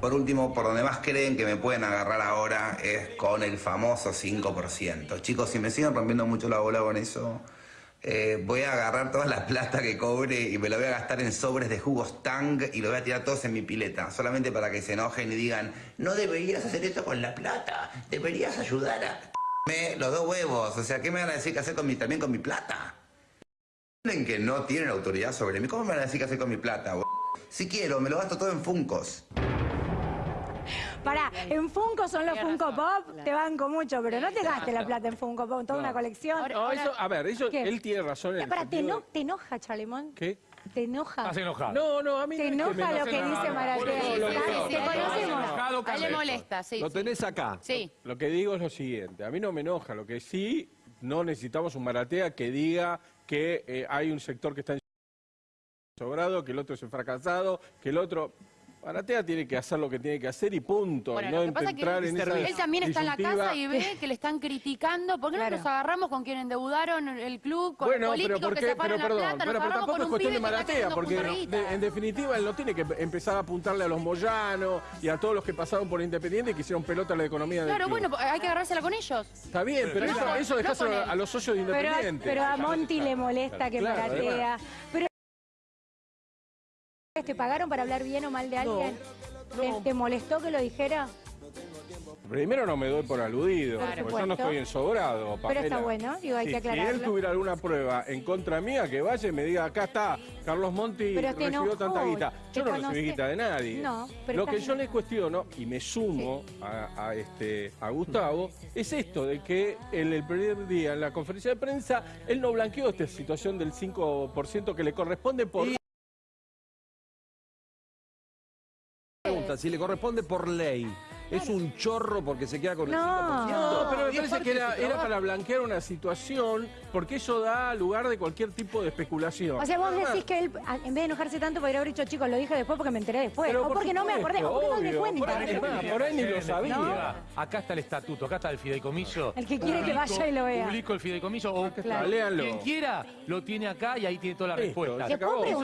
Por último, por donde más creen que me pueden agarrar ahora es con el famoso 5%. Chicos, si me siguen rompiendo mucho la bola con eso, eh, voy a agarrar toda la plata que cobre y me la voy a gastar en sobres de jugos Tang y lo voy a tirar todos en mi pileta, solamente para que se enojen y digan, no deberías hacer esto con la plata, deberías ayudar a... Me, los dos huevos, o sea, ¿qué me van a decir que hacer con mi, también con mi plata? ¿Entienden que no tienen autoridad sobre mí? ¿Cómo me van a decir qué hacer con mi plata? Si quiero, me lo gasto todo en Funcos. Pará, en Funko son los Funko Pop, te banco mucho, pero no te gastes la plata en Funko Pop, toda una colección. No, eso, a ver, eso, ¿Qué? él tiene razón en el Pará, ¿te, sentido eno- ¿te enoja, Chalemón? ¿Qué? ¿Te enoja? Estás enojado. No, no, a mí ¿Te no es que me enoja lo que nada. dice Maratea? ¿Te no, conocemos? A él le Carleto. molesta, sí. Lo tenés acá. Sí. Lo que digo es lo siguiente, a mí no me enoja, lo que sí, no necesitamos un maratea que diga que eh, hay un sector que está en sobrado, que el otro es un fracasado, que el otro... Maratea tiene que hacer lo que tiene que hacer y punto, Bueno, lo no que pasa es que entrar en esa él también está en la casa y ve que le están criticando. ¿Por qué no Claro. nos agarramos con quien endeudaron el club, con Bueno, los pero políticos ¿por que se Pero pagan la perdón, plata? Pero, pero tampoco es cuestión de maratea, porque de- en definitiva él no tiene que empezar a apuntarle a los Moyano y a todos los que pasaron por Independiente y que hicieron pelota a la economía del Claro, club. bueno, hay que agarrársela con ellos. Está bien, pero No eso, eso no dejáselo a los socios de Pero, Independiente. pero a Monty le molesta que Claro, Maratea. ¿Te pagaron para hablar bien o mal de alguien? ¿Te, te molestó que lo dijera? Primero no me doy por aludido, Claro. porque yo no estoy en sobrado, Pero Pamela. está bueno, digo, hay Sí, que Si él aclararlo. tuviera alguna prueba en contra mía, que vaya y me diga, acá está, Carlos Monti Pero recibió enojó, tanta guita. Yo no conoce. recibí guita de nadie. No, pero Lo que yo le cuestiono, y me sumo a, a este, a Gustavo, es esto de que en el primer día, en la conferencia de prensa, él no blanqueó esta situación del 5% que le corresponde por... Pregunta, si le corresponde por ley, ¿es un chorro porque se queda con el No. 5%? No, pero me Y es parece parte que de era, su era trabajo. para blanquear una situación, porque eso da lugar de cualquier tipo de especulación. O sea, vos Nada más. decís que él, a- en vez de enojarse tanto, podría haber dicho, chicos, lo dije después porque me enteré después. Pero o por porque no me acordé, o porque no me cuenta. Por ahí, es más, por ahí ni lo sabía. Acá está el estatuto, acá está el fideicomiso. El que quiere que vaya y lo vea. Publico el fideicomiso o léanlo. quien quiera lo tiene acá y ahí tiene toda la Listo, respuesta. se ¿Te puedo acabó. preguntar?